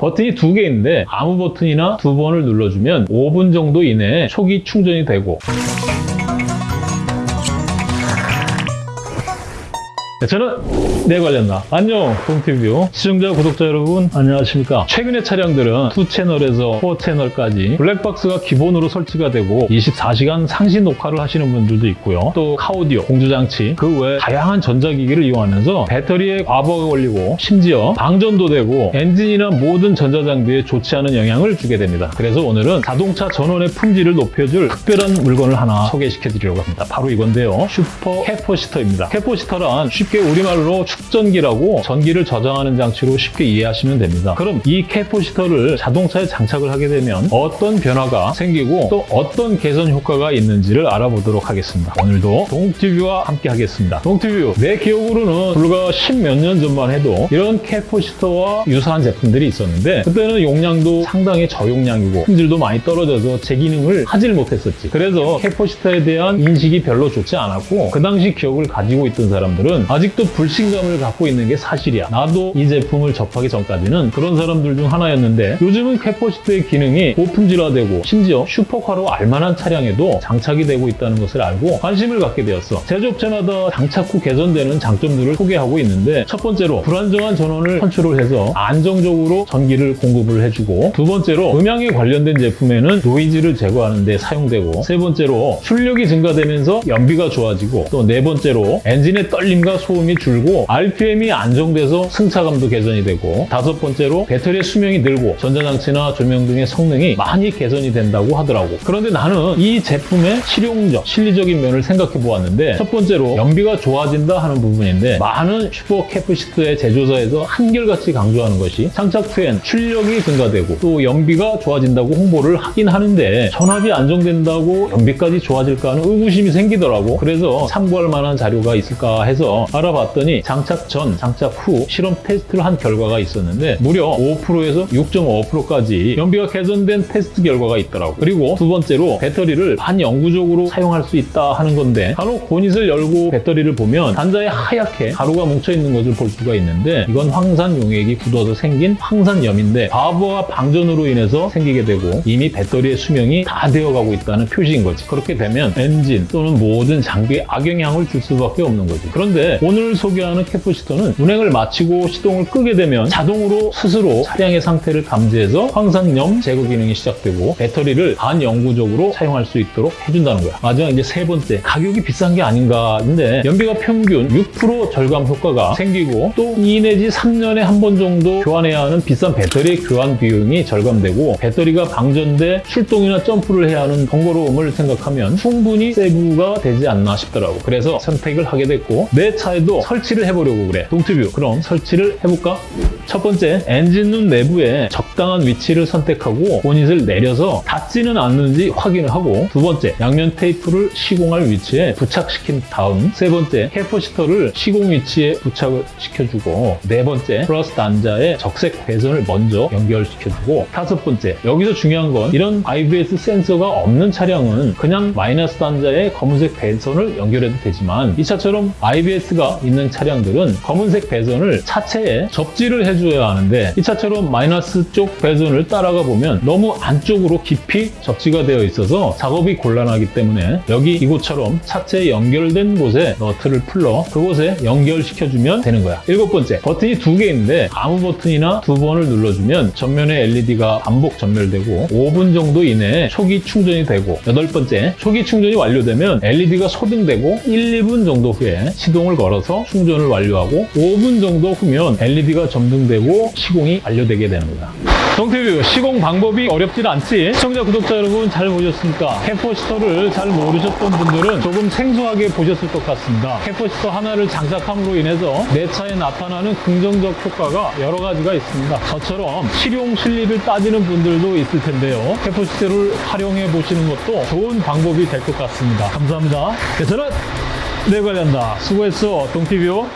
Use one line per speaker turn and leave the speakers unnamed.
버튼이 두개 있는데 아무 버튼이나 두 번을 눌러주면 5분 정도 이내에 초기 충전이 되고 저는 내 관련다. 안녕, 동티뷰 시청자, 구독자 여러분 안녕하십니까? 최근의 차량들은 2채널에서 4채널까지 블랙박스가 기본으로 설치가 되고 24시간 상시 녹화를 하시는 분들도 있고요. 또 카오디오, 공조장치, 그 외 다양한 전자기기를 이용하면서 배터리에 과부하가 걸리고 심지어 방전도 되고 엔진이나 모든 전자장비에 좋지 않은 영향을 주게 됩니다. 그래서 오늘은 자동차 전원의 품질을 높여줄 특별한 물건을 하나 소개시켜 드리려고 합니다. 바로 이건데요. super capacitor입니다. capacitor란 쉽게 우리말로 축전기라고 전기를 저장하는 장치로 쉽게 이해하시면 됩니다. 그럼 이 capacitor를 자동차에 장착을 하게 되면 어떤 변화가 생기고 또 어떤 개선 효과가 있는지를 알아보도록 하겠습니다. 오늘도 동티뷰와 함께 하겠습니다. 동티뷰 내 기억으로는 불과 10몇 년 전만 해도 이런 capacitor와 유사한 제품들이 있었는데 그때는 용량도 상당히 저용량이고 품질도 많이 떨어져서 제 기능을 하질 못했었지. 그래서 capacitor에 대한 인식이 별로 좋지 않았고 그 당시 기억을 가지고 있던 사람들은 아직도 불신감을 갖고 있는 게 사실이야. 나도 이 제품을 접하기 전까지는 그런 사람들 중 하나였는데 요즘은 capacitor의 기능이 고품질화되고 심지어 슈퍼카로 알만한 차량에도 장착이 되고 있다는 것을 알고 관심을 갖게 되었어. 제조업체마다 장착 후 개선되는 장점들을 소개하고 있는데 첫 번째로 불안정한 전원을 선출을 해서 안정적으로 전기를 공급을 해주고 두 번째로 음향에 관련된 제품에는 노이즈를 제거하는 데 사용되고 세 번째로 출력이 증가되면서 연비가 좋아지고 또 네 번째로 엔진의 떨림과 소음이 줄고 RPM이 안정돼서 승차감도 개선이 되고 다섯 번째로 배터리의 수명이 늘고 전자장치나 조명 등의 성능이 많이 개선이 된다고 하더라고. 그런데 나는 이 제품의 실용적, 실리적인 면을 생각해 보았는데 첫 번째로 연비가 좋아진다 하는 부분인데 많은 super capacitor의 제조사에서 한결같이 강조하는 것이 장착 후엔 출력이 증가되고 또 연비가 좋아진다고 홍보를 하긴 하는데 전압이 안정된다고 연비까지 좋아질까 하는 의구심이 생기더라고. 그래서 참고할 만한 자료가 있을까 해서 알아봤더니 장착 전, 장착 후 실험 테스트를 한 결과가 있었는데 무려 5%에서 6.5%까지 연비가 개선된 테스트 결과가 있더라고. 그리고 두 번째로 배터리를 반영구적으로 사용할 수 있다 하는 건데 간혹 보닛을 열고 배터리를 보면 단자에 하얗게 가루가 뭉쳐있는 것을 볼 수가 있는데 이건 황산 용액이 굳어서 생긴 황산염인데 과부하 방전으로 인해서 생기게 되고 이미 배터리의 수명이 다 되어가고 있다는 표시인 거지. 그렇게 되면 엔진 또는 모든 장비에 악영향을 줄 수밖에 없는 거지. 그런데 오늘 소개하는 캐퍼시터는 운행을 마치고 시동을 끄게 되면 자동으로 스스로 차량의 상태를 감지해서 황산염 제거 기능이 시작되고 배터리를 반영구적으로 사용할 수 있도록 해준다는 거야. 마지막 이제 세 번째 가격이 비싼 게 아닌가 근데 연비가 평균 6% 절감 효과가 생기고 또 2 내지 3년에 한 번 정도 교환해야 하는 비싼 배터리 교환 비용이 절감되고 배터리가 방전돼 출동이나 점프를 해야 하는 번거로움을 생각하면 충분히 세부가 되지 않나 싶더라고. 그래서 선택을 하게 됐고 내 차에 도 설치를 해보려고 그래. 동티뷰 그럼 설치를 해볼까? 첫 번째 엔진룸 내부에 적당한 위치를 선택하고 보닛을 내려서 닿지는 않는지 확인을 하고 두 번째 양면 테이프를 시공할 위치에 부착시킨 다음 세 번째 capacitor를 시공 위치에 부착을 시켜주고 네 번째 플러스 단자에 적색 배선을 먼저 연결시켜주고 다섯 번째 여기서 중요한 건 이런 IBS 센서가 없는 차량은 그냥 마이너스 단자에 검은색 배선을 연결해도 되지만 이 차처럼 IBS가 있는 차량들은 검은색 배선을 차체에 접지를 해줘야 하는데 이 차처럼 마이너스 쪽 배선을 따라가 보면 너무 안쪽으로 깊이 접지가 되어 있어서 작업이 곤란하기 때문에 여기 이곳처럼 차체에 연결된 곳에 너트를 풀러 그곳에 연결시켜주면 되는 거야. 일곱 번째, 버튼이 두 개 있는데 아무 버튼이나 두 번을 눌러주면 전면에 LED가 반복 점멸되고 5분 정도 이내에 초기 충전이 되고 여덟 번째, 초기 충전이 완료되면 LED가 소등되고 1, 2분 정도 후에 시동을 걸어 서 충전을 완료하고 5분 정도 후면 LED가 점등되고 시공이 완료되는 거다. 동티뷰 시공 방법이 어렵진 않지? 시청자 구독자 여러분 잘 보셨습니까? capacitor를 잘 모르셨던 분들은 조금 생소하게 보셨을 것 같습니다. capacitor 하나를 장착함으로 인해서 내 차에 나타나는 긍정적 효과가 여러 가지가 있습니다. 저처럼 실용 실리를 따지는 분들도 있을 텐데요. capacitor를 활용해 보시는 것도 좋은 방법이 될 것 같습니다. 감사합니다. 네, 저는 내 관련다. 수고했어, 동티뷰.